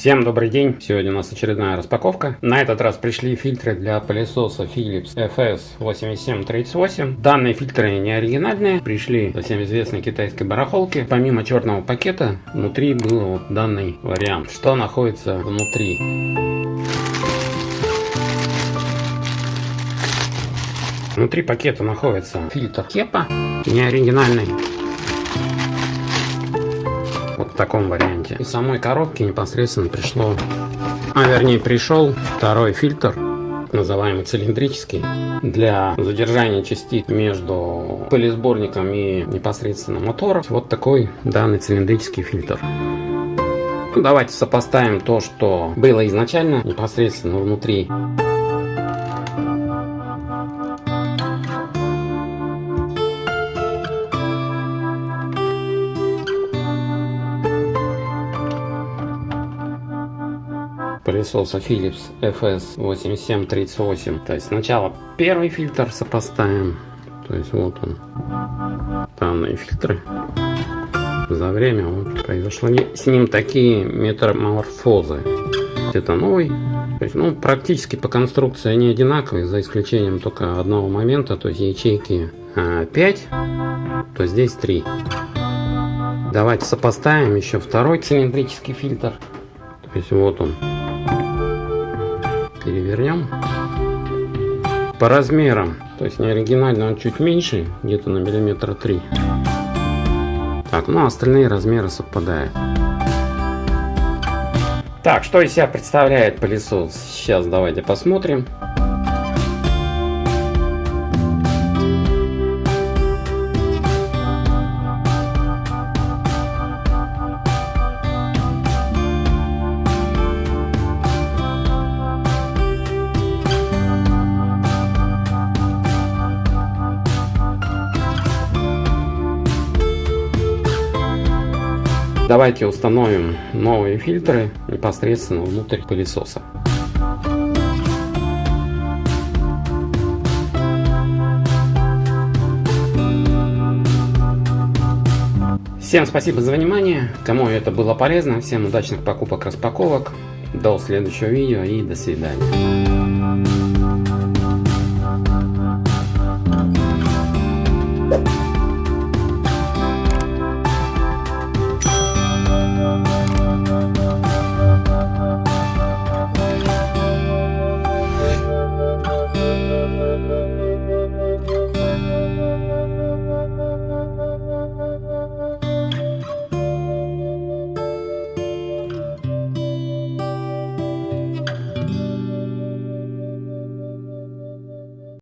Всем добрый день! Сегодня у нас очередная распаковка. На этот раз пришли фильтры для пылесоса Philips FS8738. Данные фильтры не оригинальные, пришли со всем известной китайской барахолки. Помимо черного пакета, внутри был вот данный вариант. Что находится внутри? Внутри пакета находится фильтр Кепа, не оригинальный таком варианте. Из самой коробки непосредственно пришло, а вернее пришел второй фильтр, называемый цилиндрический, для задержания частиц между пылесборником и непосредственно мотором. Вот такой данный цилиндрический фильтр. Давайте сопоставим то, что было изначально непосредственно внутри пылесоса Philips FS8738. То есть сначала первый фильтр сопоставим. То есть вот он. Данные фильтры. За время вот произошло с ним такие метаморфозы. Это новый. То есть, ну, практически по конструкции они одинаковые, за исключением только одного момента, то есть ячейки 5, а, то здесь 3. Давайте сопоставим еще второй цилиндрический фильтр. То есть вот он перевернем. По размерам, то есть не оригинально, он чуть меньше, где-то на миллиметра три. Так, ну остальные размеры совпадают. Так, что из себя представляет пылесос? Сейчас давайте посмотрим. Давайте установим новые фильтры непосредственно внутрь пылесоса. Всем спасибо за внимание, кому это было полезно, всем удачных покупок, распаковок, до следующего видео и до свидания.